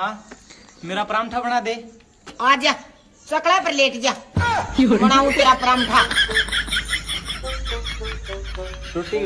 हाँ? मेरा परांठा बना दे। आ जा सकला पर लेट जा। बनाऊ तेरा परांठा। रोटी